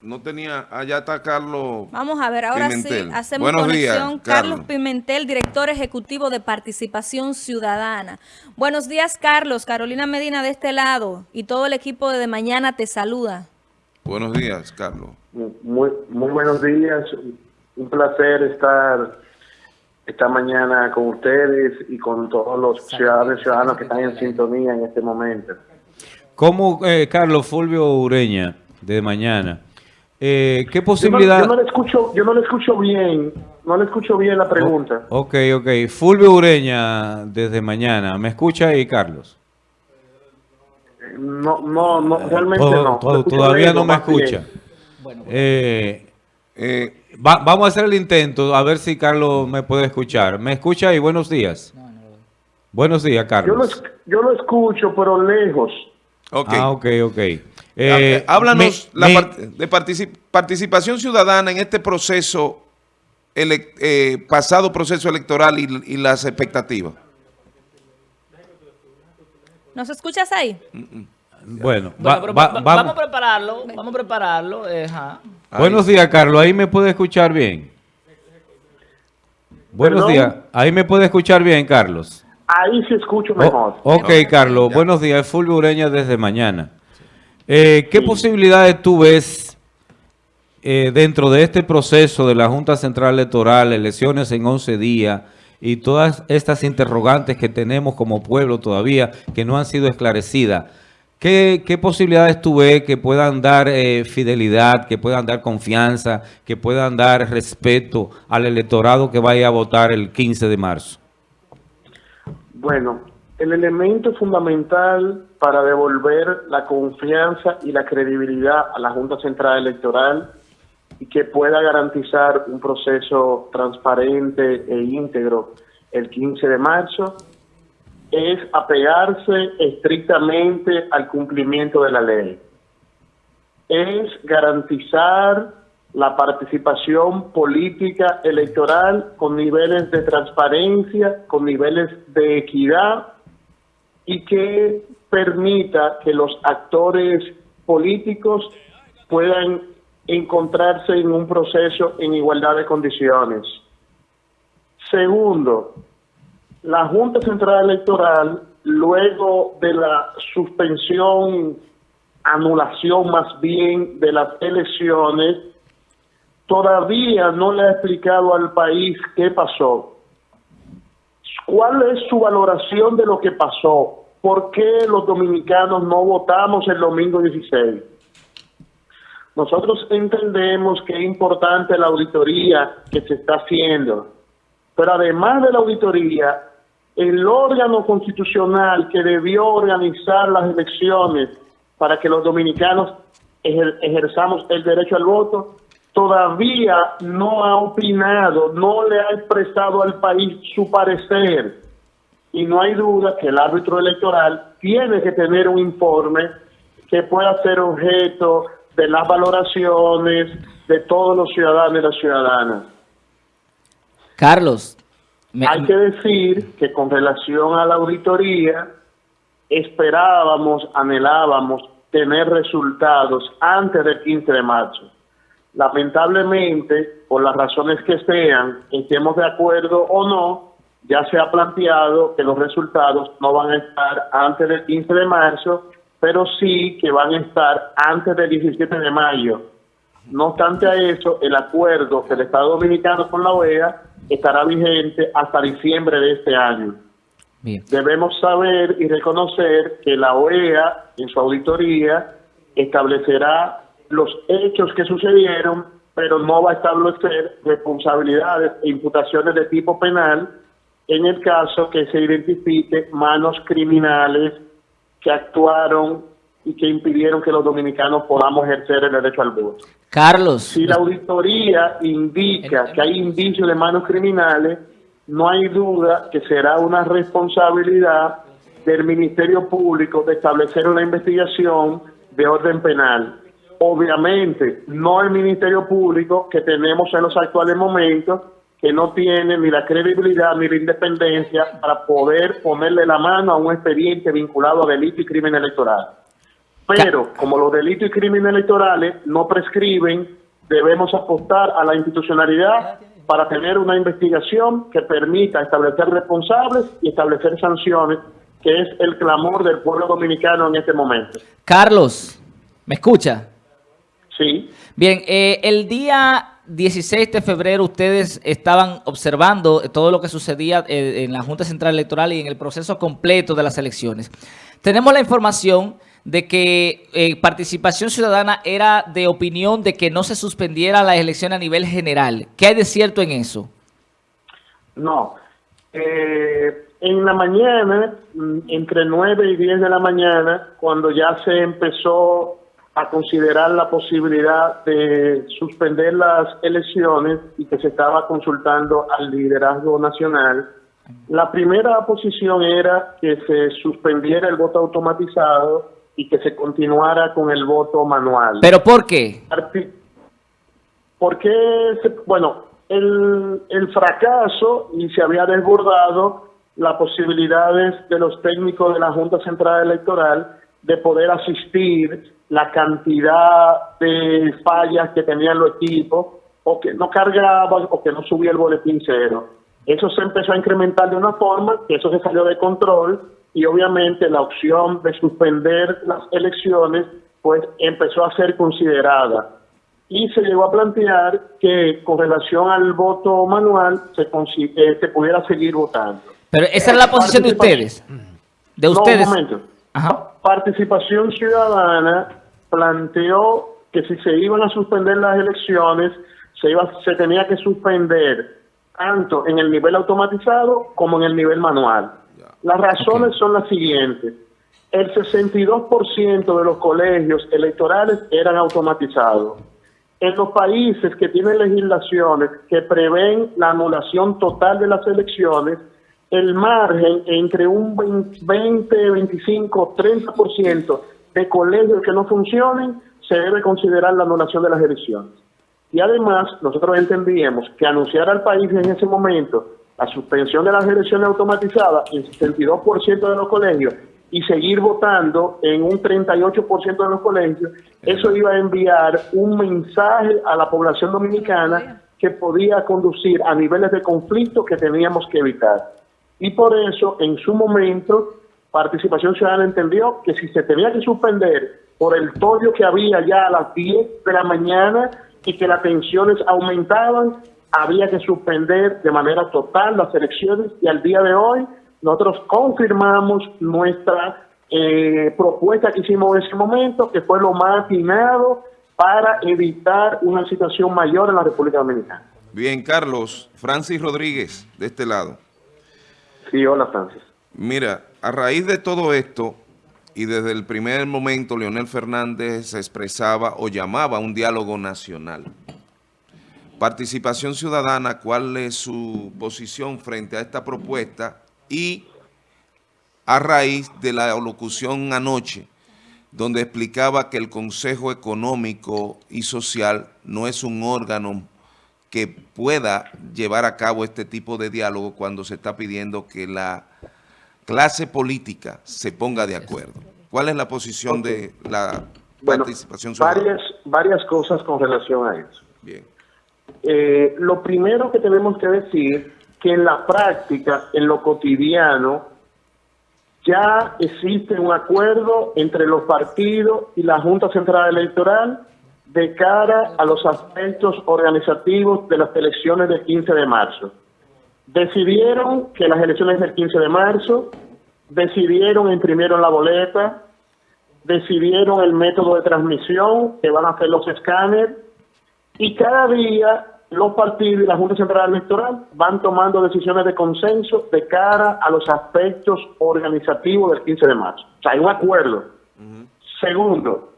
No tenía, allá está Carlos Vamos a ver, ahora Pimentel. sí, hacemos Buenos conexión. días, Carlos. Carlos. Pimentel, director ejecutivo de Participación Ciudadana. Buenos días, Carlos. Carolina Medina de este lado y todo el equipo de De Mañana te saluda. Buenos días, Carlos. Muy, muy buenos días. Un placer estar esta mañana con ustedes y con todos los ciudadanos y ciudadanos que están en sintonía en este momento. ¿Cómo, eh, Carlos Fulvio Ureña, de mañana? Eh, ¿Qué Yo no, posibilidad...? yo no le escucho, yo no le escucho bien, no le escucho bien la pregunta. Ok, ok. Fulvio Ureña, desde mañana. ¿Me escucha ahí, Carlos? No, no, no, realmente Todo- no. todo- todavía no me escucha. Eh, Eh, va- vamos a hacer el intento, a ver si Carlos me puede escuchar. ¿Me escucha ahí? Buenos días. Buenos días, Yo lo, Carlos. yo lo escucho, pero lejos. ok. Ah, ok, ok. Eh, eh, Háblanos me- la me- part- de partici- participación ciudadana en este proceso, eh, pasado proceso electoral y, y las expectativas. ¿Nos escuchas ahí? Bueno, Bueno, va- pero va- va- va- vamos. vamos a prepararlo, vamos a prepararlo. eh. Buenos días, Carlos. ¿Ahí me puede escuchar bien? Buenos ¿Perdón? días. ¿Ahí me puede escuchar bien, Carlos? Ahí sí escucho O- mejor. ok, Carlos. Buenos días. Fulvio Ureña desde mañana. Eh, ¿Qué posibilidades tú ves eh, dentro de este proceso de la Junta Central Electoral, elecciones en 11 días y todas estas interrogantes que tenemos como pueblo todavía que no han sido esclarecidas? ¿Qué, qué posibilidades tú ves que puedan dar eh, fidelidad, que puedan dar confianza, que puedan dar respeto al electorado que vaya a votar el 15 de marzo? Bueno, el elemento fundamental para devolver la confianza y la credibilidad a la Junta Central Electoral y que pueda garantizar un proceso transparente e íntegro el 15 de marzo es apegarse estrictamente al cumplimiento de la ley. Es garantizar la participación política electoral con niveles de transparencia, con niveles de equidad y que permita que los actores políticos puedan encontrarse en un proceso en igualdad de condiciones. Segundo, la Junta Central Electoral, luego de la suspensión, anulación más bien de las elecciones, todavía no le ha explicado al país qué pasó. ¿Cuál es su valoración de lo que pasó? ¿Por qué los dominicanos no votamos el domingo 16? Nosotros entendemos que es importante la auditoría que se está haciendo, pero además de la auditoría, el órgano constitucional que debió organizar las elecciones para que los dominicanos ejer- ejerzamos el derecho al voto, todavía no ha opinado, no le ha expresado al país su parecer. Y no hay duda que el árbitro electoral tiene que tener un informe que pueda ser objeto de las valoraciones de todos los ciudadanos y las ciudadanas. Carlos, me- Hay que decir que con relación a la auditoría, esperábamos, anhelábamos tener resultados antes del 15 de marzo. Lamentablemente, por las razones que sean, estemos de acuerdo o no, ya se ha planteado que los resultados no van a estar antes del 15 de marzo, pero sí que van a estar antes del 17 de mayo. No obstante a eso, el acuerdo del Estado Dominicano con la OEA estará vigente hasta diciembre de este año. bien. Debemos saber y reconocer que la OEA, en su auditoría, establecerá los hechos que sucedieron, pero no va a establecer responsabilidades e imputaciones de tipo penal en el caso que se identifique manos criminales que actuaron y que impidieron que los dominicanos podamos ejercer el derecho al voto. Carlos, Si la auditoría indica que hay indicios de manos criminales, no hay duda que será una responsabilidad del Ministerio Público de establecer una investigación de orden penal. Obviamente, no el Ministerio Público que tenemos en los actuales momentos, que no tiene ni la credibilidad ni la independencia para poder ponerle la mano a un expediente vinculado a delito y crimen electoral. Pero como los delitos y crímenes electorales no prescriben, debemos apostar a la institucionalidad para tener una investigación que permita establecer responsables y establecer sanciones, que es el clamor del pueblo dominicano en este momento. Carlos, ¿me escucha? Sí. Bien, eh, el día 16 de febrero ustedes estaban observando todo lo que sucedía eh, en la Junta Central Electoral y en el proceso completo de las elecciones. Tenemos la información de que eh, participación ciudadana era de opinión de que no se suspendiera la elección a nivel general. ¿Qué hay de cierto en eso? No. Eh, en la mañana, entre 9 y 10 de la mañana, cuando ya se empezó a considerar la posibilidad de suspender las elecciones y que se estaba consultando al liderazgo nacional, la primera posición era que se suspendiera el voto automatizado y que se continuara con el voto manual. ¿Pero por qué? Porque, bueno, el, el fracaso y se había desbordado las posibilidades de los técnicos de la Junta Central Electoral de poder asistir la cantidad de fallas que tenían los equipos o que no cargaban o que no subía el boletín cero. Eso se empezó a incrementar de una forma que eso se salió de control y obviamente la opción de suspender las elecciones pues empezó a ser considerada y se llegó a plantear que con relación al voto manual se, eh, se pudiera seguir votando. Pero esa es la posición de ustedes. De ustedes. un momento. Participación Ciudadana planteó que si se iban a suspender las elecciones, se, iba, se tenía que suspender tanto en el nivel automatizado como en el nivel manual. Las razones son las siguientes. El 62% de los colegios electorales eran automatizados. En los países que tienen legislaciones que prevén la anulación total de las elecciones, el margen entre un 20, 25, 30% de colegios que no funcionen, se debe considerar la anulación de las elecciones. Y además, nosotros entendíamos que anunciar al país en ese momento la suspensión de las elecciones automatizadas en 62% de los colegios y seguir votando en un 38% de los colegios, eso iba a enviar un mensaje a la población dominicana que podía conducir a niveles de conflicto que teníamos que evitar. Y por eso, en su momento, Participación Ciudadana entendió que si se tenía que suspender por el toyo que había ya a las 10 de la mañana y que las tensiones aumentaban, había que suspender de manera total las elecciones y al día de hoy nosotros confirmamos nuestra eh, propuesta que hicimos en ese momento, que fue lo más atinado para evitar una situación mayor en la República Dominicana. Bien, Carlos. Francis Rodríguez, de este lado. Sí, hola, Francis. Mira, a raíz de todo esto, y desde el primer momento Leonel Fernández expresaba o llamaba un diálogo nacional. Participación Ciudadana, ¿cuál es su posición frente a esta propuesta? Y a raíz de la locución anoche, donde explicaba que el Consejo Económico y Social no es un órgano que pueda llevar a cabo este tipo de diálogo cuando se está pidiendo que la clase política se ponga de acuerdo. ¿Cuál es la posición de la participación ciudadana? Varias, varias cosas con relación a eso. Bien. Eh, lo primero que tenemos que decir que en la práctica, en lo cotidiano, ya existe un acuerdo entre los partidos y la Junta Central Electoral de cara a los aspectos organizativos de las elecciones del 15 de marzo. Decidieron que las elecciones del 15 de marzo, decidieron imprimir la boleta, decidieron el método de transmisión que van a hacer los escáneres y cada día los partidos y la Junta Central Electoral van tomando decisiones de consenso de cara a los aspectos organizativos del 15 de marzo. O sea, hay un acuerdo. Segundo,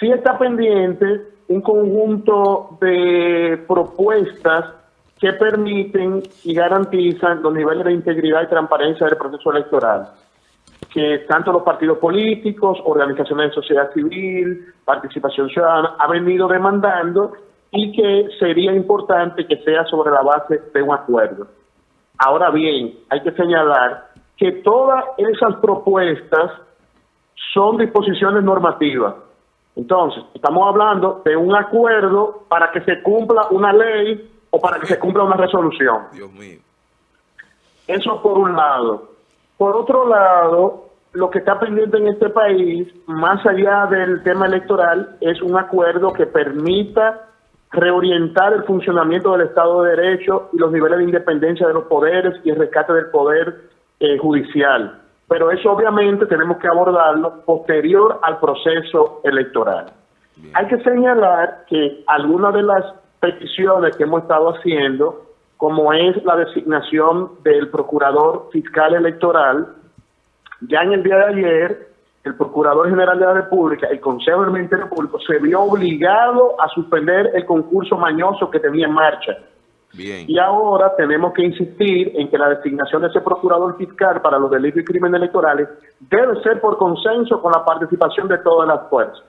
si está pendiente un conjunto de propuestas que permiten y garantizan los niveles de integridad y transparencia del proceso electoral, que tanto los partidos políticos, organizaciones de sociedad civil, participación ciudadana, han venido demandando y que sería importante que sea sobre la base de un acuerdo. Ahora bien, hay que señalar que todas esas propuestas son disposiciones normativas. Entonces, estamos hablando de un acuerdo para que se cumpla una ley o para que se cumpla una resolución. Dios mío. Eso por un lado. Por otro lado, lo que está pendiente en este país, más allá del tema electoral, es un acuerdo que permita reorientar el funcionamiento del Estado de Derecho y los niveles de independencia de los poderes y el rescate del poder eh, judicial. Pero eso obviamente tenemos que abordarlo posterior al proceso electoral. Bien. Hay que señalar que algunas de las peticiones que hemos estado haciendo, como es la designación del procurador fiscal electoral, ya en el día de ayer, el Procurador General de la República, el Consejo del Ministerio Público, se vio obligado a suspender el concurso mañoso que tenía en marcha. Bien. Y ahora tenemos que insistir en que la designación de ese procurador fiscal para los delitos y crímenes electorales debe ser por consenso con la participación de todas las fuerzas.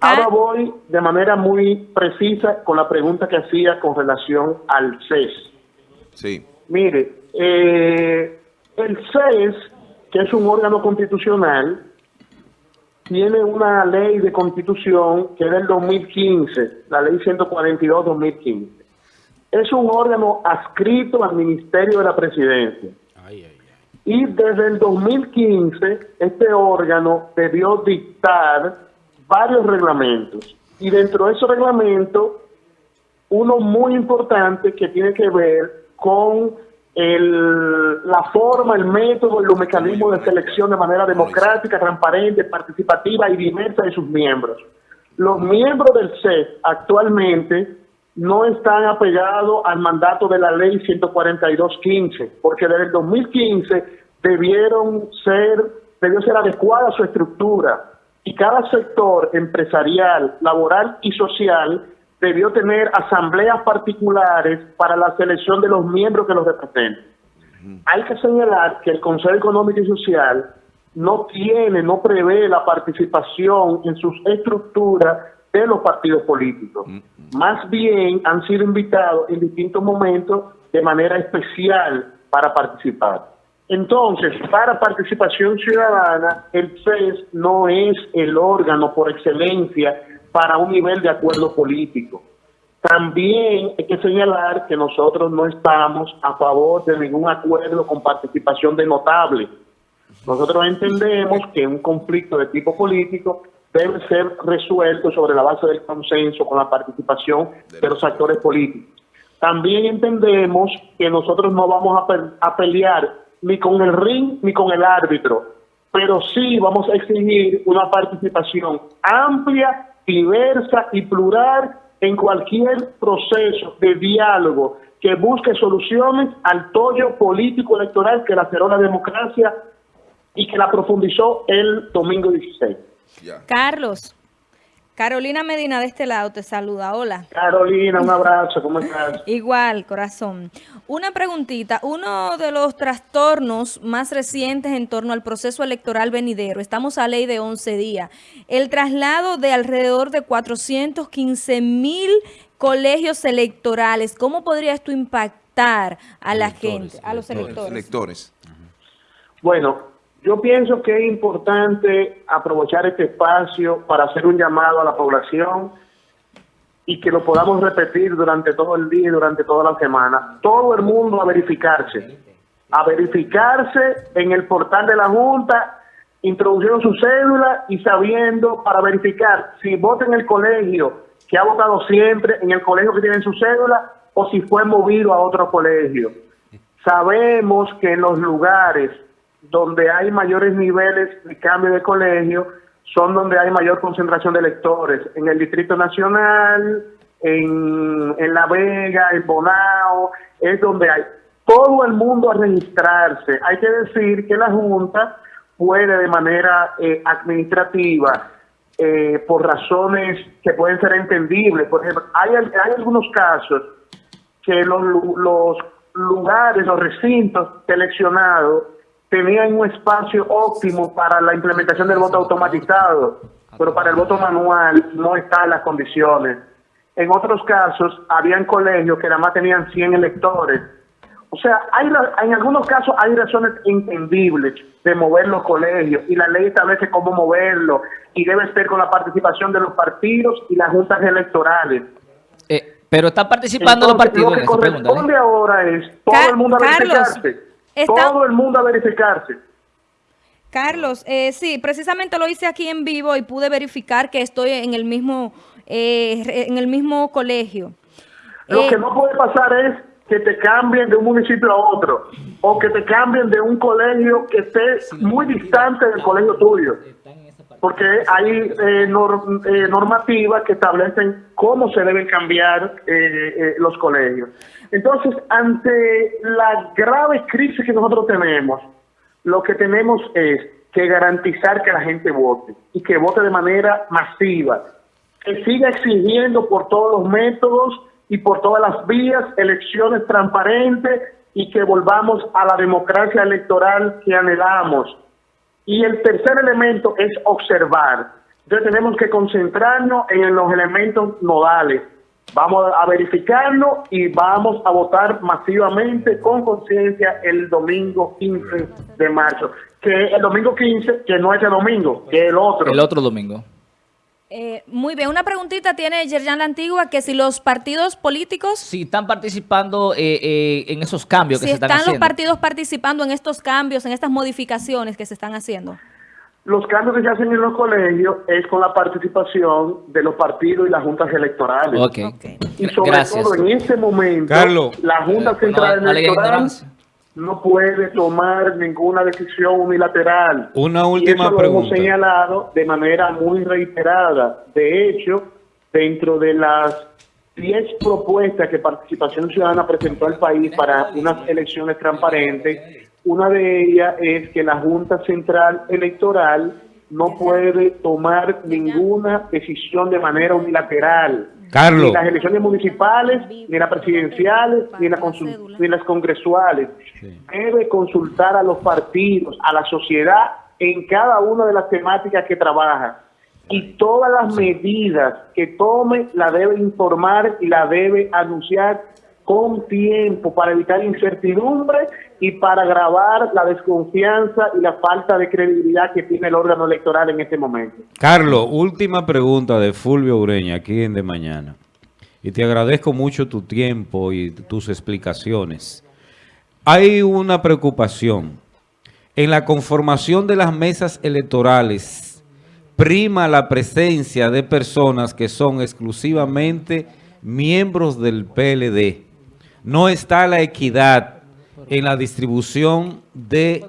Ahora Ah. voy de manera muy precisa con la pregunta que hacía con relación al CES. Sí. Mire, eh, el CES, que es un órgano constitucional, tiene una ley de constitución que es del 2015, la ley 142-2015. Es un órgano adscrito al Ministerio de la Presidencia. Y desde el 2015, este órgano debió dictar varios reglamentos. Y dentro de esos reglamentos, uno muy importante que tiene que ver con el- la forma, el método y los mecanismos de selección de manera democrática, transparente, participativa y diversa de sus miembros. Los miembros del CES actualmente no están apegados al mandato de la ley 142.15, porque desde el 2015 debieron ser, debió ser adecuada su estructura y cada sector empresarial, laboral y social debió tener asambleas particulares para la selección de los miembros que los representen. Hay que señalar que el Consejo Económico y Social no tiene, no prevé la participación en sus estructuras de los partidos políticos. Más bien han sido invitados en distintos momentos de manera especial para participar. Entonces, para participación ciudadana, el CES no es el órgano por excelencia para un nivel de acuerdo político. También hay que señalar que nosotros no estamos a favor de ningún acuerdo con participación de notables. Nosotros entendemos que un conflicto de tipo político debe ser resuelto sobre la base del consenso con la participación de los actores políticos. También entendemos que nosotros no vamos a, pe- a pelear ni con el ring ni con el árbitro, pero sí vamos a exigir una participación amplia, diversa y plural en cualquier proceso de diálogo que busque soluciones al tollo político electoral que laceró la democracia y que la profundizó el domingo 16. Ya. Carlos, Carolina Medina de este lado te saluda. Hola. Carolina, un abrazo, ¿cómo estás? Igual, corazón. Una preguntita. Uno de los trastornos más recientes en torno al proceso electoral venidero, estamos a ley de 11 días, el traslado de alrededor de 415 mil colegios electorales. ¿Cómo podría esto impactar a la gente, a los electores? Electores. Bueno, yo pienso que es importante aprovechar este espacio para hacer un llamado a la población y que lo podamos repetir durante todo el día y durante toda la semana. Todo el mundo a verificarse, a verificarse en el portal de la Junta, introduciendo su cédula y sabiendo para verificar si vota en el colegio que ha votado siempre, en el colegio que tiene su cédula, o si fue movido a otro colegio. Sabemos que en los lugares donde hay mayores niveles de cambio de colegio son donde hay mayor concentración de electores. En el Distrito Nacional, en, en La Vega, en Bonao, es donde hay todo el mundo a registrarse. Hay que decir que la Junta puede de manera eh, administrativa, eh, por razones que pueden ser entendibles, por ejemplo, hay, hay algunos casos que los, los lugares, los recintos seleccionados tenían un espacio óptimo para la implementación del voto automatizado, pero para el voto manual no están las condiciones. En otros casos, habían colegios que nada más tenían 100 electores O sea, hay en algunos casos hay razones entendibles de mover los colegios y la ley establece cómo moverlo y debe ser con la participación de los partidos y las juntas electorales. Eh, pero están participando los partidos Lo en que pregunta. corresponde ¿eh? ahora es todo el mundo a Carlos. Está- Todo el mundo a verificarse. Carlos, eh, sí, precisamente lo hice aquí en vivo y pude verificar que estoy en el mismo, eh, en el mismo colegio. Lo Eh, que no puede pasar es que te cambien de un municipio a otro o que te cambien de un colegio que esté muy distante del colegio tuyo. Porque hay eh, eh, normativas que establecen cómo se deben cambiar eh, eh, los colegios. Entonces, ante la grave crisis que nosotros tenemos, lo que tenemos es que garantizar que la gente vote y que vote de manera masiva, que siga exigiendo por todos los métodos y por todas las vías elecciones transparentes y que volvamos a la democracia electoral que anhelamos. Y el tercer elemento es observar. Entonces tenemos que concentrarnos en los elementos nodales. Vamos a verificarlo y vamos a votar masivamente con conciencia el domingo 15 de marzo. Que el domingo 15, que no es el domingo, que el otro. El otro domingo. Eh, muy bien, una preguntita tiene Yerjan La Antigua, que si los partidos políticos, Si están participando eh, eh, en esos cambios que si se están, están los haciendo. partidos participando en estos cambios, en estas modificaciones que se están haciendo. Los cambios que se hacen en los colegios es con la participación de los partidos y las juntas electorales. Ok. Ok. Y sobre Gracias. todo en este momento, Carlos. la Junta Eh, Central no- Electoral ignorancia. No puede tomar ninguna decisión unilateral. Una y última eso lo pregunta. hemos señalado de manera muy reiterada. De hecho, dentro de las 10 propuestas que Participación Ciudadana presentó al país para unas elecciones transparentes, una de ellas es que la Junta Central Electoral no puede tomar ninguna decisión de manera unilateral. Carlos. Ni las elecciones municipales, ni las presidenciales, ni, la consul- ni las congresuales. Debe consultar a los partidos, a la sociedad en cada una de las temáticas que trabaja. Y todas las medidas que tome la debe informar y la debe anunciar con tiempo para evitar incertidumbre y para agravar la desconfianza y la falta de credibilidad que tiene el órgano electoral en este momento. Carlos, última pregunta de Fulvio Ureña, aquí en De Mañana. Y te agradezco mucho tu tiempo y tus explicaciones. Hay una preocupación. En la conformación de las mesas electorales, prima la presencia de personas que son exclusivamente miembros del PLD. No está la equidad en la distribución de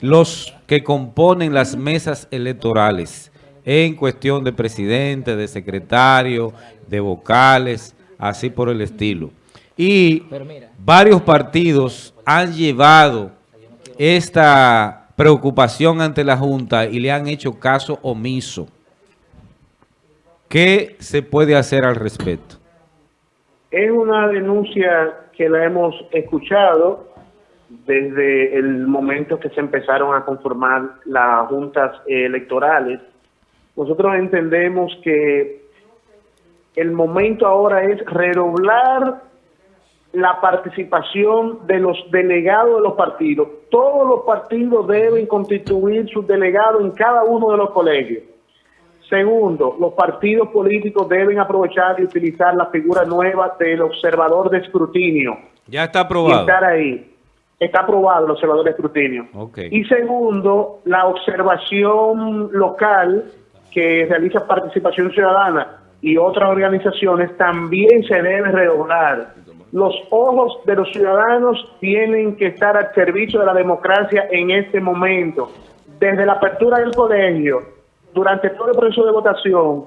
los que componen las mesas electorales en cuestión de presidente, de secretario, de vocales, así por el estilo. Y varios partidos han llevado esta preocupación ante la Junta y le han hecho caso omiso. ¿Qué se puede hacer al respecto? Es una denuncia que la hemos escuchado desde el momento que se empezaron a conformar las juntas electorales. Nosotros entendemos que el momento ahora es redoblar la participación de los delegados de los partidos. Todos los partidos deben constituir sus delegados en cada uno de los colegios. Segundo, los partidos políticos deben aprovechar y utilizar la figura nueva del observador de escrutinio Ya está y aprobado. estar ahí. Está aprobado el observador de escrutinio. Y segundo, la observación local que realiza Participación Ciudadana y otras organizaciones también se debe redoblar. Los ojos de los ciudadanos tienen que estar al servicio de la democracia en este momento. Desde la apertura del colegio, durante todo el proceso de votación,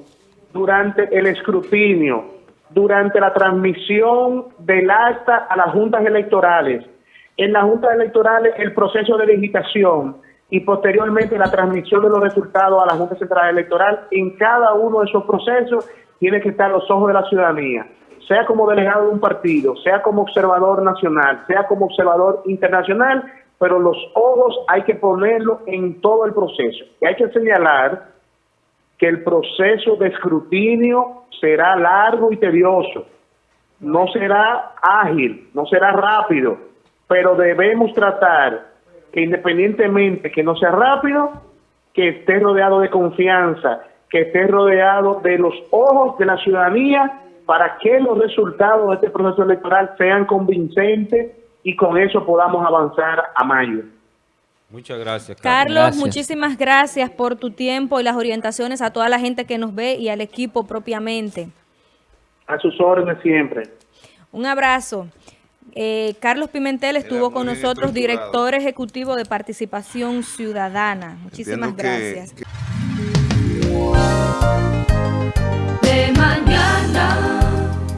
durante el escrutinio, durante la transmisión del acta a las juntas electorales, en las juntas electorales el proceso de digitación y posteriormente la transmisión de los resultados a la Junta Central Electoral, en cada uno de esos procesos tiene que estar los ojos de la ciudadanía, sea como delegado de un partido, sea como observador nacional, sea como observador internacional, pero los ojos hay que ponerlos en todo el proceso. Y hay que señalar que el proceso de escrutinio será largo y tedioso, no será ágil, no será rápido. pero debemos tratar que independientemente que no sea rápido, que esté rodeado de confianza, que esté rodeado de los ojos de la ciudadanía para que los resultados de este proceso electoral sean convincentes y con eso podamos avanzar a mayo. Muchas gracias, Carlos, Gracias. muchísimas gracias por tu tiempo y las orientaciones a toda la gente que nos ve y al equipo propiamente. A sus órdenes siempre. Un abrazo. Eh, Carlos Pimentel estuvo con nosotros, director ejecutivo de Participación Ciudadana. Muchísimas Entiendo que- gracias. que